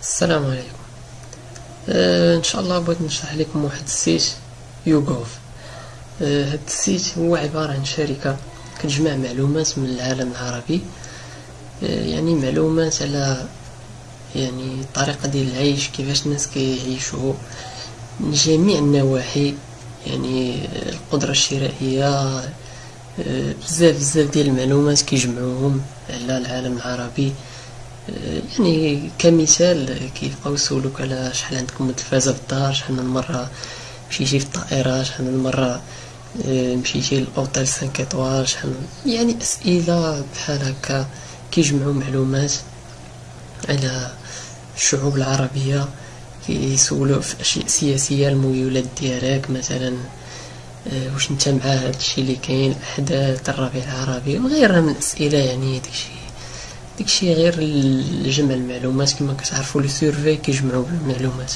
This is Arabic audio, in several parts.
السلام عليكم. آه إن شاء الله بغيت نشرح لكم واحد ال site YouGov. آه هاد ال site هو عبارة عن شركة كتجمع معلومات من العالم العربي. آه يعني معلومات على يعني الطريقة ديال العيش كيفاش الناس كيعيشوا. من جميع النواحي يعني القدرة الشرائية آه بزاف بزاف ديال المعلومات كيجمعوهم على العالم العربي. يعني كمثال كيبقاو يسولوك على شحال عندكم التلفازة في الدار شحال من مرة مشيتي في الطائرة شحال من مرة آه، مشيتي لأوتيل سانك ايطوال شحال يعني أسئلة بحال هكا كيجمعوا معلومات على الشعوب العربية كيسولو في أشياء سياسية الميولات ديالك مثلا آه، واش أنت مع هادشي اللي كاين الأحداث الربيع العربي وغيرها من الأسئلة يعني داكشي. داكشي غير لجمع المعلومات كما كتعرفوا les surveys كيجمعوا المعلومات.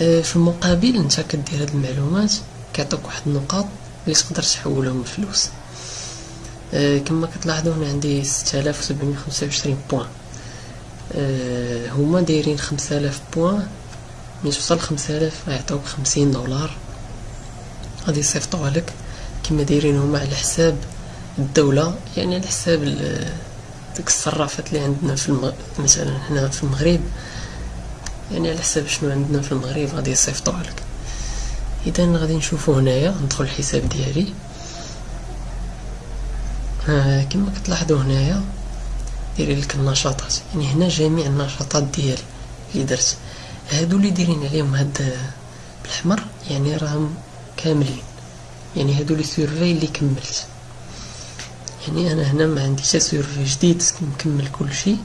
آه، في المقابل انت كدير هاد المعلومات كيعطيك واحد النقاط اللي تقدر تحولهم لفلوس. آه، كما كتلاحظوا هنا عندي 6725 points. آه، هما دايرين 5000 points ملي توصل 5000 غيعطيوك 50 دولار. غادي يصيفطوها لك. كما دايرين هما على حساب الدولة يعني على حساب ديك الصرافات اللي عندنا في المغ... مثلا هنا في المغرب يعني على حساب شنو عندنا في المغرب غادي يصيفطوها لك اذا غادي نشوفو هنايا ندخل الحساب ديالي. ها كما كتلاحظوا هنايا داير لك النشاطات. يعني هنا جميع النشاطات ديالي اللي درت. هادو اللي دايرين عليهم هاد بالاحمر يعني راهم كاملين. يعني هادو les surveys اللي كملت. يعني أنا هنا ما عندي حتى survey جديد مكمل كل شيء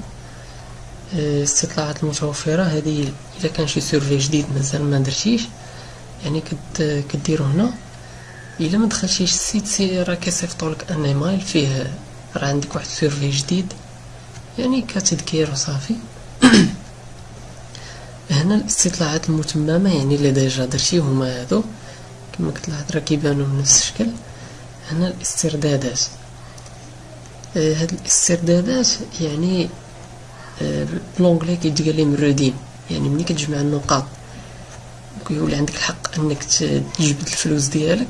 الاستطلاعات المتوفرة هذه إذا كان شي survey جديد مازال ما درتيش. يعني كد كديرو هنا. إلا ما دخلتيش السيت سي راه كيصيفطولك un email فيه راه عندك واحد survey جديد. يعني كتذكير وصافي. هنا الاستطلاعات المتممة يعني اللي déjà درتي هما هادو. كما كتلاحظ راه كيبانو بنفس الشكل. هنا الاستردادات. آه، هاد الاستردادات يعني آه، ب l'anglais كيتقال لهم ال redeem يعني ملي كتجمع النقاط كيولي عندك الحق أنك تجبد الفلوس ديالك.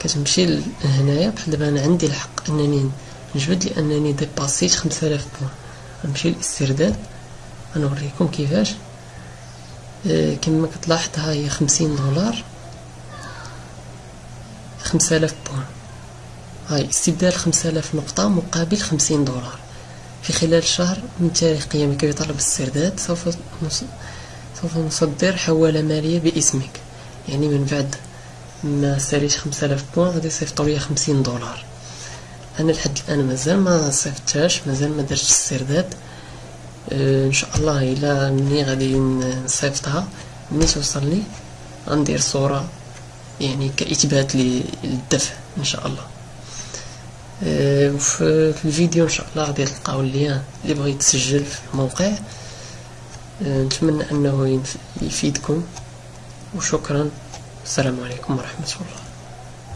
كتمشي لهنايا بحال دابا أنا عندي الحق أنني نجبد لأنني ديباسيت 5000 points غنمشي للاسترداد غنوريكم كيفاش. آه، كما كتلاحظ ها هي 50 دولار. 5000 points هاي استبدال 5000 نقطة مقابل 50 دولار. في خلال شهر من تاريخ قيامك بطلب السرداد سوف سوف نصدر حوالة مالية باسمك. يعني من بعد ما ساليت 5000 بوان غادي يصيفطوا لي 50 دولار. أنا لحد الآن مازال ما صيفطتهاش مازال ما درتش السرداد. أه إن شاء الله إلا مني غادي نصيفطها. ملي توصلني غندير صورة يعني كإثبات للدفع إن شاء الله. وفي الفيديو إن شاء الله غادي تلقاو اللين اللي بغى يتسجل في الموقع. آه، نتمنى أنه يفيدكم. وشكرا. السلام عليكم ورحمة الله.